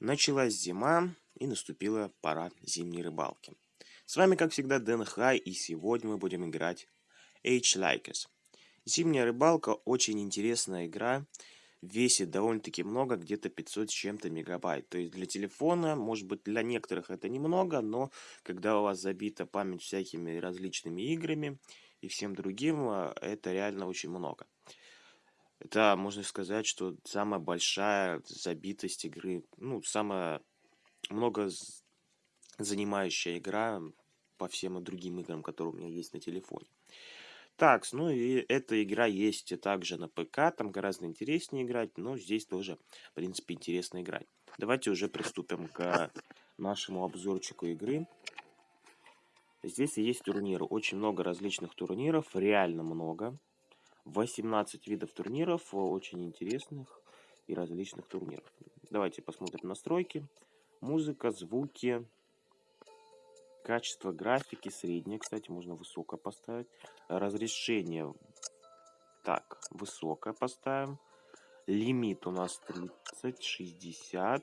Началась зима и наступила пора зимней рыбалки. С вами, как всегда, Дэн Хай, и сегодня мы будем играть H Likers. Зимняя рыбалка очень интересная игра, весит довольно-таки много, где-то 500 с чем-то мегабайт. То есть для телефона, может быть, для некоторых это немного, но когда у вас забита память всякими различными играми и всем другим, э, это реально очень много. Это, можно сказать, что самая большая забитость игры, ну, самая много занимающая игра по всем другим играм, которые у меня есть на телефоне. Так, ну и эта игра есть также на ПК, там гораздо интереснее играть, но здесь тоже, в принципе, интересно играть. Давайте уже приступим к нашему обзорчику игры. Здесь есть турниры, очень много различных турниров, реально много. 18 видов турниров, э, очень интересных и различных турниров. Давайте посмотрим настройки. Музыка, звуки, качество графики среднее, кстати, можно высоко поставить. Разрешение, так, высокое поставим. Лимит у нас 30, 60.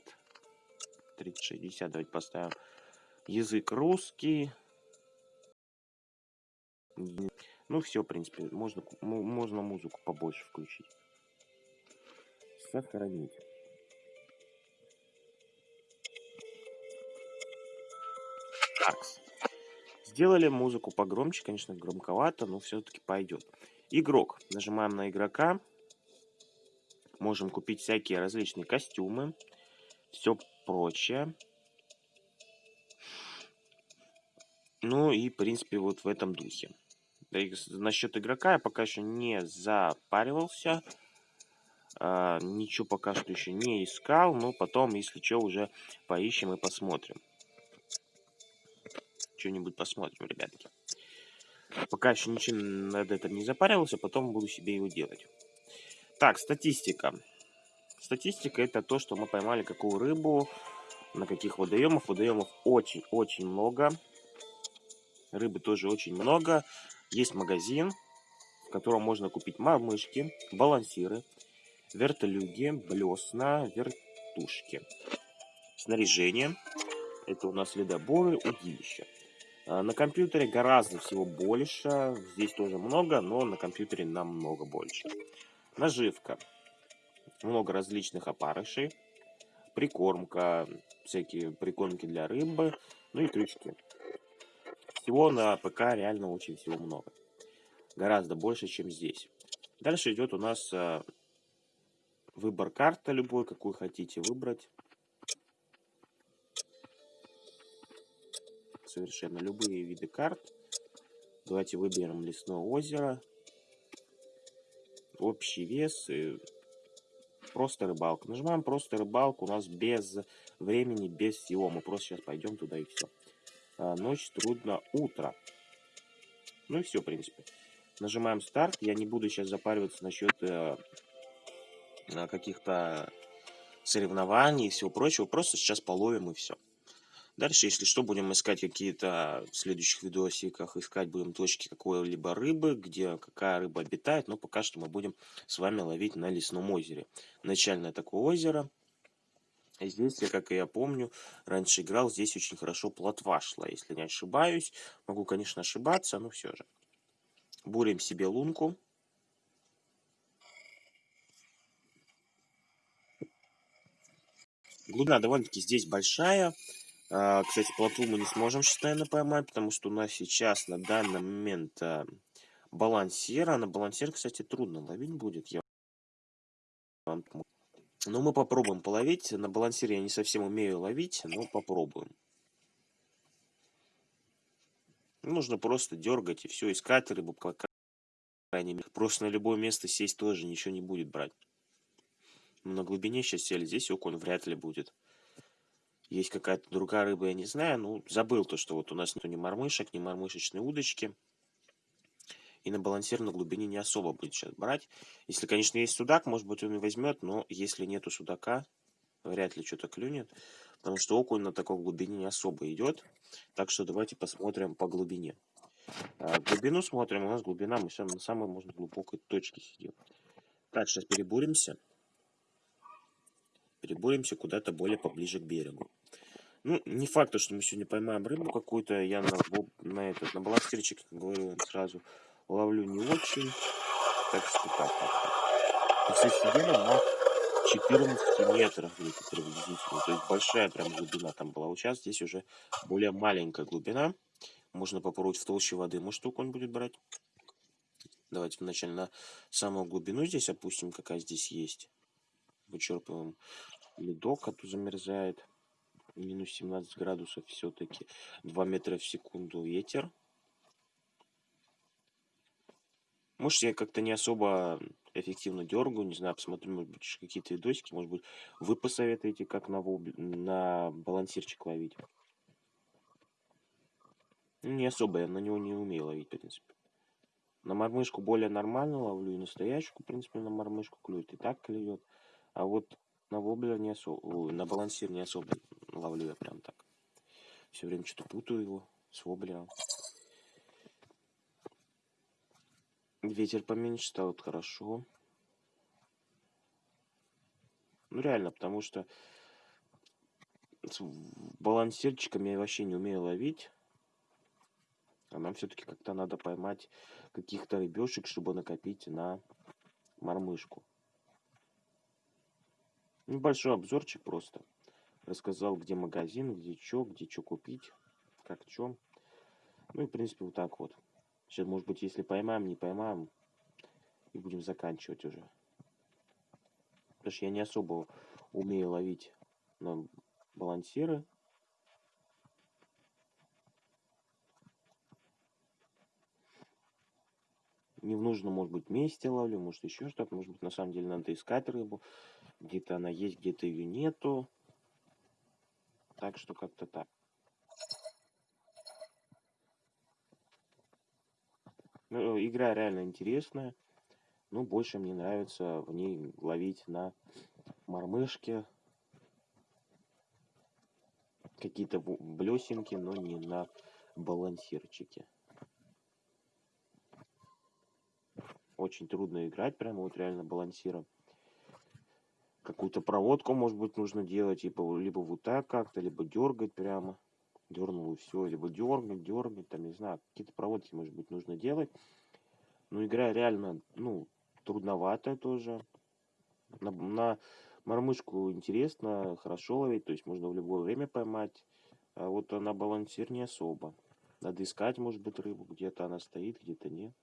30, 60, давайте поставим. Язык русский. Ну, все, в принципе, можно, можно музыку побольше включить. Сохранить. Так. Сделали музыку погромче, конечно, громковато, но все-таки пойдет. Игрок. Нажимаем на игрока. Можем купить всякие различные костюмы. Все прочее. Ну и, в принципе, вот в этом духе. Насчет игрока я пока еще не запаривался. А, ничего пока что еще не искал. Но потом, если что, уже поищем и посмотрим. Что-нибудь посмотрим, ребятки. Пока еще ничем над этим не запаривался, потом буду себе его делать. Так, статистика. Статистика это то, что мы поймали какую рыбу, на каких водоемов. Водоемов очень-очень много. Рыбы тоже очень много. Есть магазин, в котором можно купить мормышки, балансиры, вертолюги, блесна, вертушки. Снаряжение. Это у нас ледоборы, удилища. На компьютере гораздо всего больше. Здесь тоже много, но на компьютере намного больше. Наживка. Много различных опарышей. Прикормка. Всякие прикормки для рыбы. Ну и крючки. Всего на ПК реально очень всего много. Гораздо больше, чем здесь. Дальше идет у нас э, выбор карты любой, какую хотите выбрать. Совершенно любые виды карт. Давайте выберем лесное озеро. Общий вес. И просто рыбалка. Нажимаем просто рыбалку. У нас без времени, без всего. Мы просто сейчас пойдем туда и все. А, ночь, трудно, утро. Ну и все, в принципе. Нажимаем старт. Я не буду сейчас запариваться насчет э, каких-то соревнований и всего прочего. Просто сейчас половим и все. Дальше, если что, будем искать какие-то в следующих видосиках, искать будем точки какой-либо рыбы, где какая рыба обитает, но пока что мы будем с вами ловить на лесном озере. Начальное такое озеро. Здесь, я, как и я помню, раньше играл, здесь очень хорошо плотва шла, если не ошибаюсь. Могу, конечно, ошибаться, но все же. Бурим себе лунку. Глубина довольно-таки здесь большая. А, кстати, плотву мы не сможем сейчас, наверное, поймать, потому что у нас сейчас на данный момент а, балансира. На балансир, кстати, трудно ловить будет. Я вам но мы попробуем половить. На балансире я не совсем умею ловить, но попробуем. Нужно просто дергать и все, искать рыбу, по крайней мере. Просто на любое место сесть тоже ничего не будет брать. на глубине сейчас сели, здесь окунь вряд ли будет. Есть какая-то другая рыба, я не знаю. Ну, забыл то, что вот у нас нету ни мормышек, ни мормышечной удочки. И на балансир на глубине не особо будет сейчас брать. Если, конечно, есть судак, может быть, он и возьмет, но если нету судака, вряд ли что-то клюнет. Потому что окунь на такой глубине не особо идет. Так что давайте посмотрим по глубине. А, глубину смотрим. У нас глубина, мы на самой, можно, глубокой точке сидим. Так, сейчас перебуримся. переборемся куда-то более поближе к берегу. Ну, не факт, что мы сегодня поймаем рыбу какую-то. Я на, на этот, на балансирчик, говорю сразу, ловлю не очень. Так что так. И, кстати, сидели на 14 метрах где-то приблизительно. То есть большая прям глубина там была. Вот сейчас здесь уже более маленькая глубина. Можно попробовать в толще воды. Может, только он будет брать? Давайте вначале на самую глубину здесь опустим, какая здесь есть. Вычерпываем ледок, а то замерзает минус 17 градусов все-таки 2 метра в секунду ветер. Может, я как-то не особо эффективно дергаю, не знаю, посмотрю, может быть, какие-то видосики, может быть, вы посоветуете, как на, воб... на балансирчик ловить. Не особо, я на него не умею ловить, в принципе. На мормышку более нормально ловлю, и настоящую, в принципе, на мормышку клюет, и так клюет. А вот на воблер не особо, на балансир не особо ловлю я прям так. Все время что-то путаю его с воблером. Ветер поменьше стал, это хорошо. Ну реально, потому что с балансирчиком я вообще не умею ловить. А нам все-таки как-то надо поймать каких-то рыбешек, чтобы накопить на мормышку. Небольшой обзорчик просто. Рассказал, где магазин, где что, где что купить, как что. Ну и, в принципе, вот так вот. Сейчас, может быть, если поймаем, не поймаем, и будем заканчивать уже. Потому что я не особо умею ловить на балансиры. Не в нужном, может быть, месте ловлю, может, еще что-то. Может быть, на самом деле надо искать рыбу. Где-то она есть, где-то ее нету. Так что как-то так. Ну, игра реально интересная. Ну, больше мне нравится в ней ловить на мормышке. Какие-то блесенки, но не на балансирчике. Очень трудно играть, прямо вот реально балансиром какую-то проводку, может быть, нужно делать, типа, либо вот так как-то, либо дергать прямо, дернул и все, либо дергать, дергать, там, не знаю, какие-то проводки, может быть, нужно делать. Но игра реально, ну, трудноватая тоже. На, на мормышку интересно, хорошо ловить, то есть можно в любое время поймать. А вот на балансир не особо. Надо искать, может быть, рыбу, где-то она стоит, где-то нет.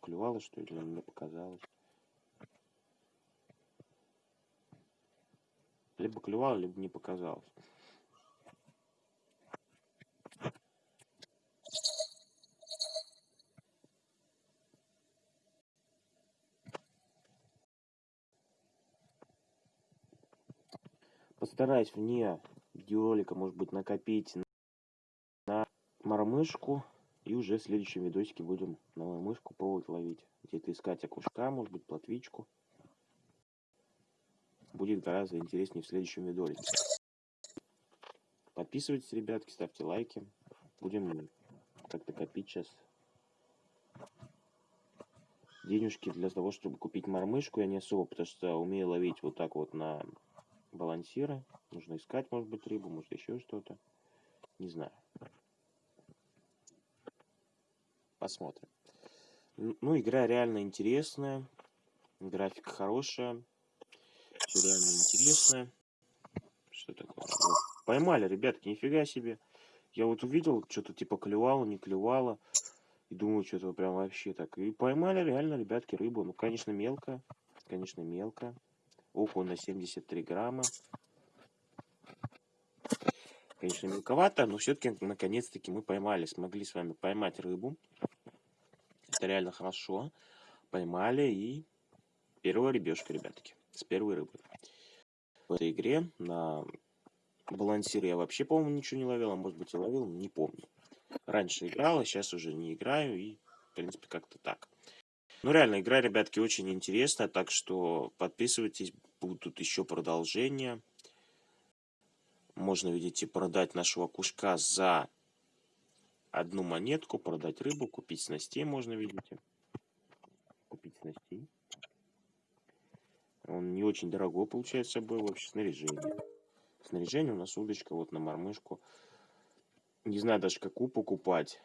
Клювала, что ли, мне показалось. Либо клевало, либо не показалось. Постараюсь вне видеоролика, может быть, накопить на мормышку. И уже в следующем видосике будем на мормышку пробовать ловить. Где-то искать окушка, может быть, плотвичку будет гораздо интереснее в следующем видеоролике. Подписывайтесь, ребятки, ставьте лайки. Будем как-то копить сейчас денежки для того, чтобы купить мормышку. Я не особо, потому что умею ловить вот так вот на балансиры. Нужно искать, может быть, рыбу, может еще что-то. Не знаю. Посмотрим. Ну, игра реально интересная. Графика хорошая. Все реально интересное. Что такое? Вот. Поймали, ребятки, нифига себе. Я вот увидел, что-то типа клевало, не клевало. И думаю, что-то прям вообще так. И поймали реально, ребятки, рыбу. Ну, конечно, мелко. Конечно, мелко. Около на 73 грамма. Конечно, мелковато, но все-таки, наконец-таки, мы поймали. Смогли с вами поймать рыбу. Это реально хорошо. Поймали и первая рыбешка, ребятки с первой рыбы. В этой игре на балансире я вообще, по-моему, ничего не ловил, а может быть и ловил, не помню. Раньше играл, а сейчас уже не играю и, в принципе, как-то так. Ну, реально, игра, ребятки, очень интересная, так что подписывайтесь, будут еще продолжения. Можно, видите, продать нашего кушка за одну монетку, продать рыбу, купить снастей можно, видите. Купить снастей. Он не очень дорогой получается был вообще снаряжение. Снаряжение у нас удочка вот на мормышку. Не знаю даже какую покупать.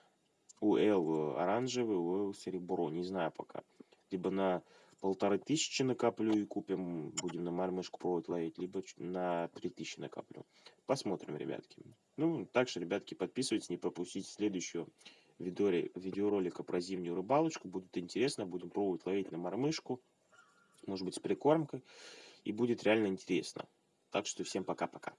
У Эл оранжевый, у Эл серебро. Не знаю пока. Либо на полторы тысячи накоплю и купим, будем на мормышку пробовать ловить, либо на три тысячи накоплю. Посмотрим, ребятки. Ну, также, ребятки, подписывайтесь, не пропустите следующего видео, видеоролика про зимнюю рыбалочку. Будет интересно, будем пробовать ловить на мормышку, может быть, с прикормкой, и будет реально интересно. Так что всем пока-пока.